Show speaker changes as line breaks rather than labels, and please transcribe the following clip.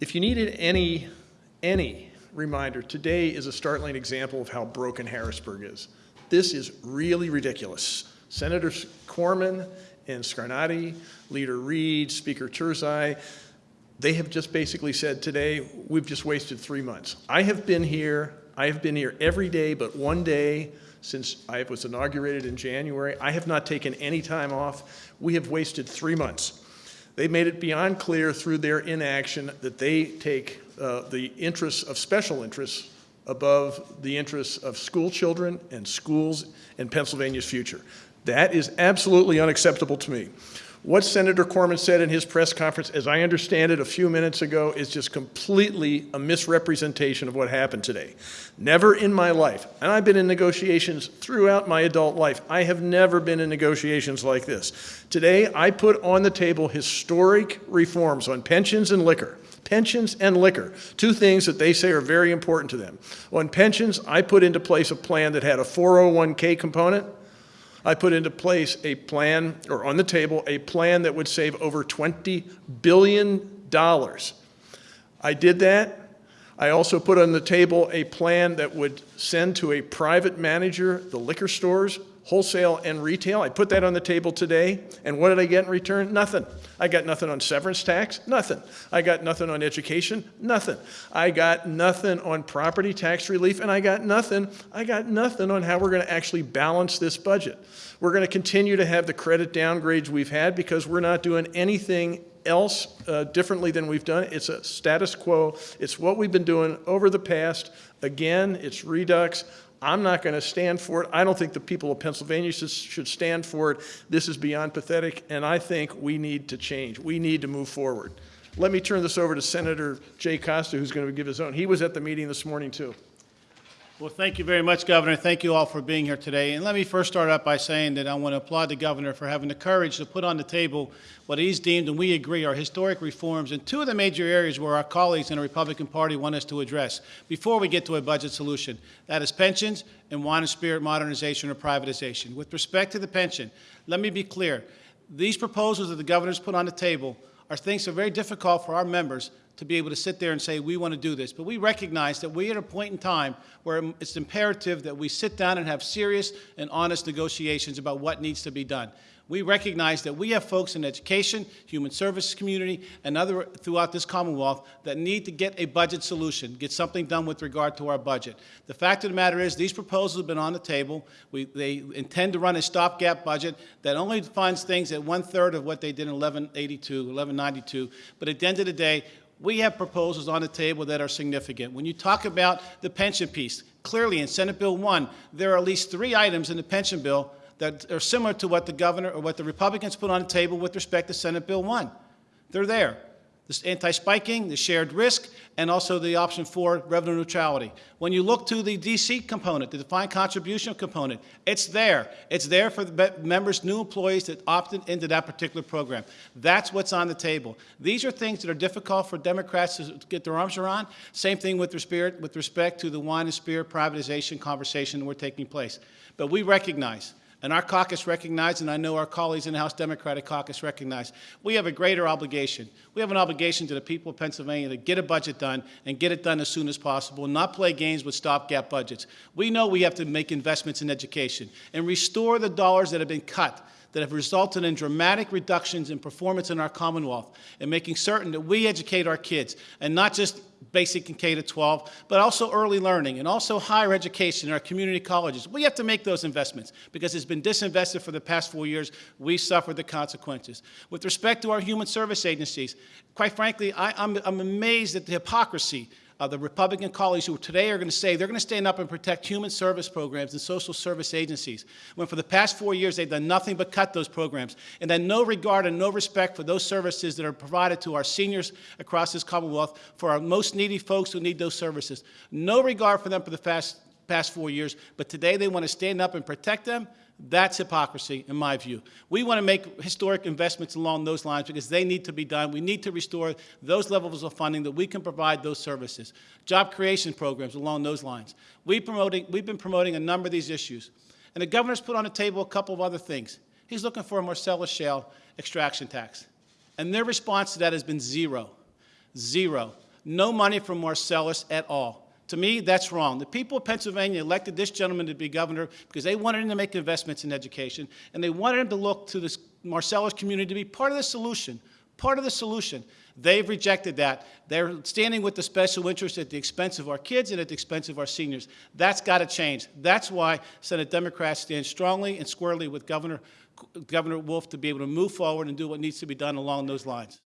If you needed any, any reminder, today is a startling example of how broken Harrisburg is. This is really ridiculous. Senator Corman and Scarnati, Leader Reed, Speaker Turzai, they have just basically said today, we've just wasted three months. I have been here, I have been here every day but one day since I was inaugurated in January. I have not taken any time off. We have wasted three months. They made it beyond clear through their inaction that they take uh, the interests of special interests above the interests of school children and schools and Pennsylvania's future. That is absolutely unacceptable to me. What Senator Corman said in his press conference, as I understand it a few minutes ago, is just completely a misrepresentation of what happened today. Never in my life, and I've been in negotiations throughout my adult life, I have never been in negotiations like this. Today, I put on the table historic reforms on pensions and liquor pensions and liquor, two things that they say are very important to them. On pensions, I put into place a plan that had a 401k component, I put into place a plan, or on the table, a plan that would save over $20 billion. I did that. I also put on the table a plan that would send to a private manager the liquor stores wholesale and retail. I put that on the table today, and what did I get in return? Nothing. I got nothing on severance tax, nothing. I got nothing on education, nothing. I got nothing on property tax relief, and I got nothing, I got nothing on how we're gonna actually balance this budget. We're gonna continue to have the credit downgrades we've had because we're not doing anything else uh, differently than we've done. It's a status quo. It's what we've been doing over the past. Again, it's redux. I'm not going to stand for it. I don't think the people of Pennsylvania should stand for it. This is beyond pathetic, and I think we need to change. We need to move forward. Let me turn this over to Senator Jay Costa, who's going to give his own. He was at the meeting this morning, too.
Well, thank you very much, Governor. Thank you all for being here today. And let me first start out by saying that I want to applaud the Governor for having the courage to put on the table what he's deemed, and we agree, are historic reforms in two of the major areas where our colleagues in the Republican Party want us to address before we get to a budget solution. That is pensions and wine and spirit modernization or privatization. With respect to the pension, let me be clear. These proposals that the Governor's put on the table are things that are very difficult for our members to be able to sit there and say, we want to do this. But we recognize that we're at a point in time where it's imperative that we sit down and have serious and honest negotiations about what needs to be done. We recognize that we have folks in education, human services community, and other throughout this Commonwealth that need to get a budget solution, get something done with regard to our budget. The fact of the matter is these proposals have been on the table. We, they intend to run a stopgap budget that only funds things at one-third of what they did in 1182, 1192. But at the end of the day, we have proposals on the table that are significant. When you talk about the pension piece, clearly in Senate Bill 1, there are at least three items in the pension bill that are similar to what the governor or what the Republicans put on the table with respect to Senate Bill 1. They're there this anti-spiking, the shared risk, and also the option for revenue neutrality. When you look to the DC component, the defined contribution component, it's there. It's there for the members, new employees that opted into that particular program. That's what's on the table. These are things that are difficult for Democrats to get their arms around. Same thing with, respect, with respect to the wine and spirit privatization conversation that we're taking place. But we recognize and our caucus recognized, and I know our colleagues in the House Democratic Caucus recognize, we have a greater obligation. We have an obligation to the people of Pennsylvania to get a budget done and get it done as soon as possible not play games with stopgap budgets. We know we have to make investments in education and restore the dollars that have been cut that have resulted in dramatic reductions in performance in our Commonwealth and making certain that we educate our kids and not just basic and K to 12, but also early learning and also higher education in our community colleges. We have to make those investments because it's been disinvested for the past four years. We suffered the consequences. With respect to our human service agencies, quite frankly, I, I'm amazed at the hypocrisy uh, the Republican colleagues who today are going to say they're going to stand up and protect human service programs and social service agencies, when for the past four years they've done nothing but cut those programs, and then no regard and no respect for those services that are provided to our seniors across this Commonwealth, for our most needy folks who need those services. No regard for them for the past, past four years, but today they want to stand up and protect them that's hypocrisy, in my view. We want to make historic investments along those lines because they need to be done. We need to restore those levels of funding that we can provide those services. Job creation programs along those lines. We promoting, we've been promoting a number of these issues. And the governor's put on the table a couple of other things. He's looking for a Marcellus Shale extraction tax. And their response to that has been zero. Zero. No money from Marcellus at all. To me, that's wrong. The people of Pennsylvania elected this gentleman to be governor because they wanted him to make investments in education, and they wanted him to look to this Marcellus community to be part of the solution, part of the solution. They've rejected that. They're standing with the special interests at the expense of our kids and at the expense of our seniors. That's got to change. That's why Senate Democrats stand strongly and squarely with Governor, Governor Wolf to be able to move forward and do what needs to be done along those lines.